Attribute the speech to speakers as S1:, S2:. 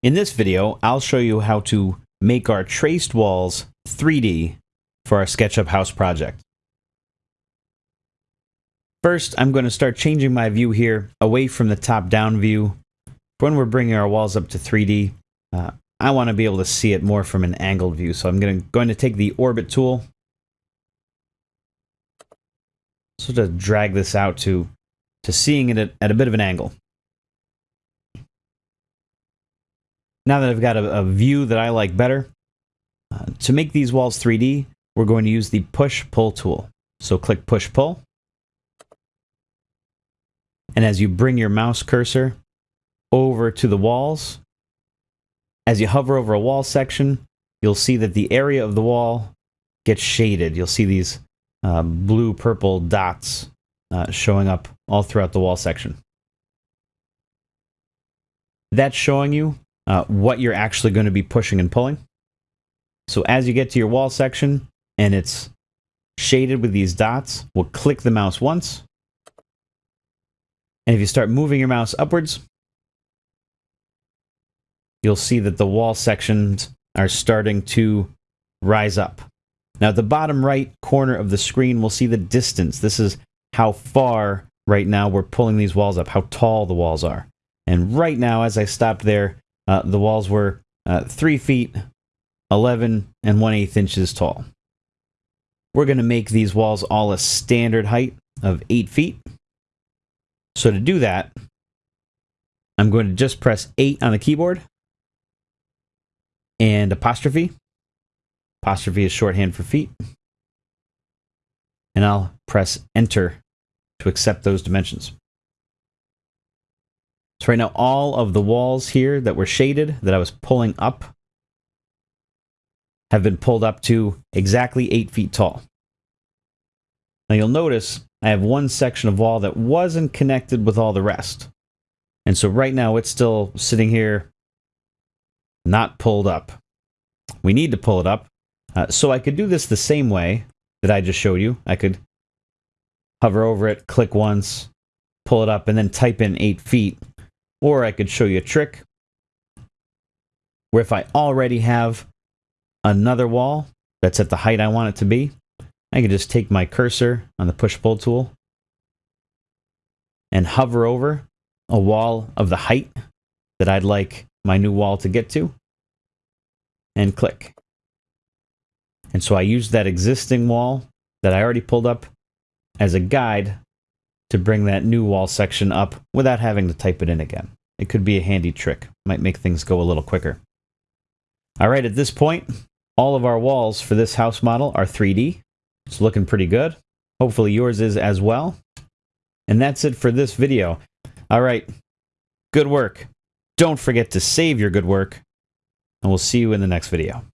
S1: In this video, I'll show you how to make our traced walls 3D for our SketchUp house project. First, I'm going to start changing my view here away from the top-down view. When we're bringing our walls up to 3D, uh, I want to be able to see it more from an angled view. So I'm going to, going to take the Orbit tool, so to drag this out to, to seeing it at, at a bit of an angle. Now that I've got a, a view that I like better, uh, to make these walls 3D, we're going to use the push-pull tool. So click push-pull. And as you bring your mouse cursor over to the walls, as you hover over a wall section, you'll see that the area of the wall gets shaded. You'll see these uh, blue-purple dots uh, showing up all throughout the wall section. That's showing you uh, what you're actually going to be pushing and pulling. So as you get to your wall section and it's shaded with these dots, we'll click the mouse once. And if you start moving your mouse upwards, you'll see that the wall sections are starting to rise up. Now, at the bottom right corner of the screen, we'll see the distance. This is how far right now we're pulling these walls up, how tall the walls are. And right now, as I stopped there, uh, the walls were uh, 3 feet, 11 and 1 8 inches tall. We're going to make these walls all a standard height of 8 feet. So to do that, I'm going to just press 8 on the keyboard and apostrophe. Apostrophe is shorthand for feet. And I'll press enter to accept those dimensions. So right now, all of the walls here that were shaded, that I was pulling up, have been pulled up to exactly 8 feet tall. Now you'll notice I have one section of wall that wasn't connected with all the rest. And so right now it's still sitting here, not pulled up. We need to pull it up. Uh, so I could do this the same way that I just showed you. I could hover over it, click once, pull it up, and then type in 8 feet. Or I could show you a trick where if I already have another wall that's at the height I want it to be, I can just take my cursor on the push-pull tool and hover over a wall of the height that I'd like my new wall to get to and click. And so I use that existing wall that I already pulled up as a guide to bring that new wall section up without having to type it in again. It could be a handy trick. Might make things go a little quicker. All right, at this point, all of our walls for this house model are 3D. It's looking pretty good. Hopefully yours is as well. And that's it for this video. All right, good work. Don't forget to save your good work, and we'll see you in the next video.